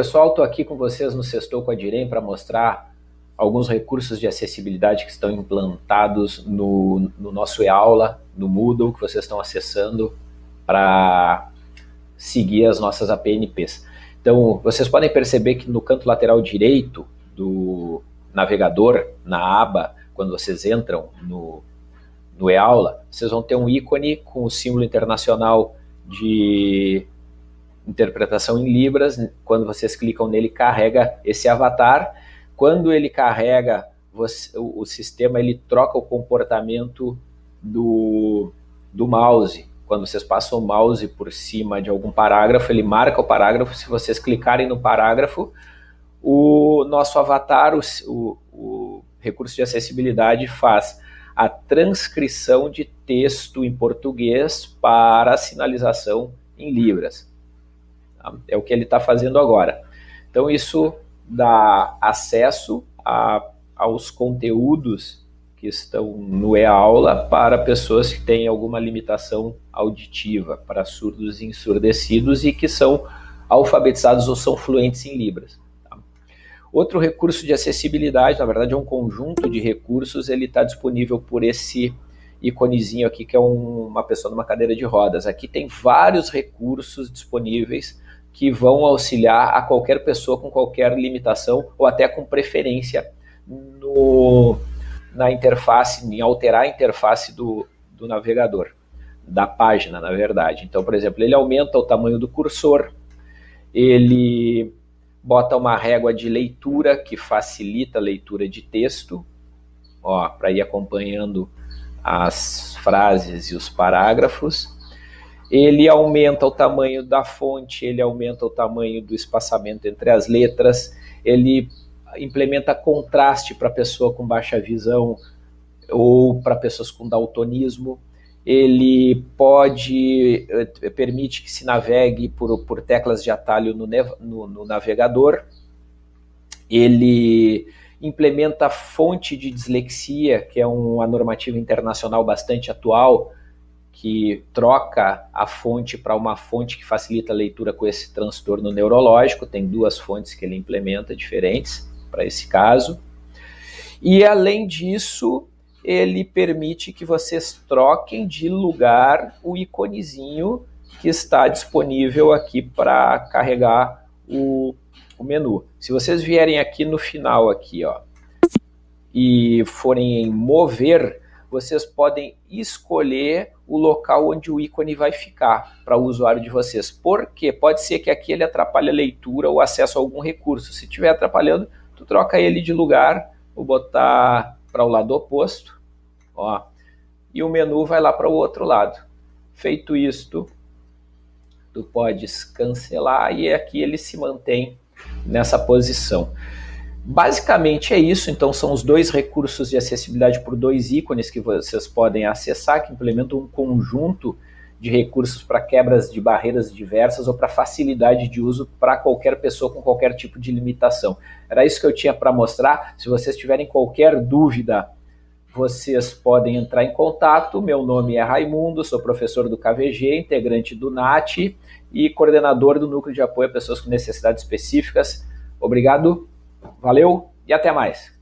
Pessoal, estou aqui com vocês no Sextou com a Direm para mostrar alguns recursos de acessibilidade que estão implantados no, no nosso e-aula, no Moodle, que vocês estão acessando para seguir as nossas APNPs. Então, vocês podem perceber que no canto lateral direito do navegador, na aba, quando vocês entram no, no e-aula, vocês vão ter um ícone com o símbolo internacional de interpretação em Libras, quando vocês clicam nele, carrega esse avatar. Quando ele carrega, você, o, o, sistema ele troca o comportamento do, do mouse. Quando vocês passam o mouse por cima de algum parágrafo, ele marca o parágrafo. Se vocês clicarem no parágrafo, o nosso avatar, o, o, o recurso de acessibilidade, faz a transcrição de texto em português para sinalização em Libras. É o que ele está fazendo agora. Então isso dá acesso a, aos conteúdos que estão no e-aula para pessoas que têm alguma limitação auditiva, para surdos e ensurdecidos e que são alfabetizados ou são fluentes em Libras. Tá? Outro recurso de acessibilidade, na verdade é um conjunto de recursos, ele está disponível por esse iconezinho aqui, que é um, uma pessoa numa cadeira de rodas. Aqui tem vários recursos disponíveis que vão auxiliar a qualquer pessoa com qualquer limitação ou até com preferência no, na interface, em alterar a interface do, do navegador, da página, na verdade. Então, por exemplo, ele aumenta o tamanho do cursor, ele bota uma régua de leitura que facilita a leitura de texto, para ir acompanhando as frases e os parágrafos ele aumenta o tamanho da fonte, ele aumenta o tamanho do espaçamento entre as letras, ele implementa contraste para pessoa com baixa visão ou para pessoas com daltonismo, ele pode, eh, permite que se navegue por, por teclas de atalho no, no, no navegador, ele implementa fonte de dislexia, que é uma normativa internacional bastante atual, que troca a fonte para uma fonte que facilita a leitura com esse transtorno neurológico, tem duas fontes que ele implementa diferentes para esse caso. E além disso, ele permite que vocês troquem de lugar o iconezinho que está disponível aqui para carregar o, o, menu. Se vocês vierem aqui no final aqui, ó, e forem em mover, vocês podem escolher o local onde o ícone vai ficar para o usuário de vocês. Porque pode ser que aqui ele atrapalhe a leitura ou acesso a algum recurso. Se estiver atrapalhando, tu troca ele de lugar, vou botar para o lado oposto, ó, e o menu vai lá para o outro lado. Feito isto, tu podes cancelar e aqui ele se mantém nessa posição. Basicamente é isso, então são os dois recursos de acessibilidade por dois ícones que vocês podem acessar, que implementam um conjunto de recursos para quebras de barreiras diversas ou para facilidade de uso para qualquer pessoa com qualquer tipo de limitação. Era isso que eu tinha para mostrar, se vocês tiverem qualquer dúvida, vocês podem entrar em contato, meu nome é Raimundo, sou professor do KVG, integrante do NAT e coordenador do Núcleo de Apoio a Pessoas com Necessidades Específicas. Obrigado Valeu e até mais!